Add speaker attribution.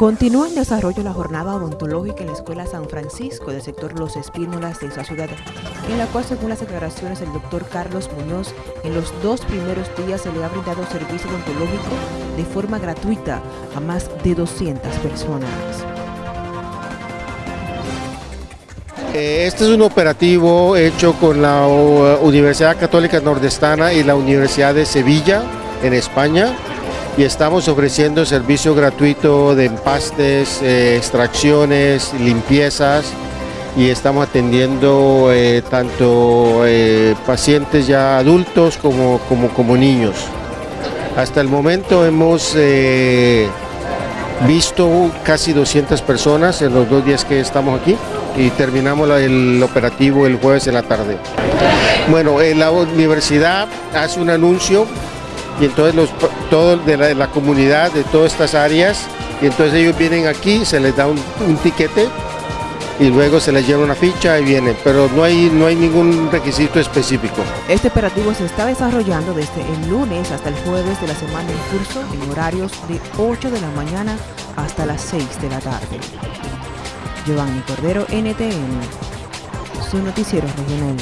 Speaker 1: Continúa en desarrollo la jornada odontológica en la Escuela San Francisco del sector Los Espínolas de esa ciudad, en la cual, según las declaraciones del doctor Carlos Muñoz, en los dos primeros días se le ha brindado servicio odontológico de forma gratuita a más de 200 personas.
Speaker 2: Eh, este es un operativo hecho con la Universidad Católica Nordestana y la Universidad de Sevilla, en España, y estamos ofreciendo servicio gratuito de empastes, eh, extracciones, limpiezas y estamos atendiendo eh, tanto eh, pacientes ya adultos como, como, como, niños. Hasta el momento hemos visto casi 200 personas en los dos días que estamos aquí y terminamos el operativo el jueves en la tarde. Bueno, la universidad hace un anuncio y entonces los, todo de la, comunidad de todas estas áreas y entonces ellos vienen aquí, se les da un, tiquete y luego se les lleva una ficha y vienen, pero no hay, no hay ningún requisito específico.
Speaker 1: Este operativo se está desarrollando desde el lunes hasta el jueves de la semana en curso en horarios de 8 de la mañana hasta las 6 de la tarde. Giovanni Cordero, NTN, su noticiero regional.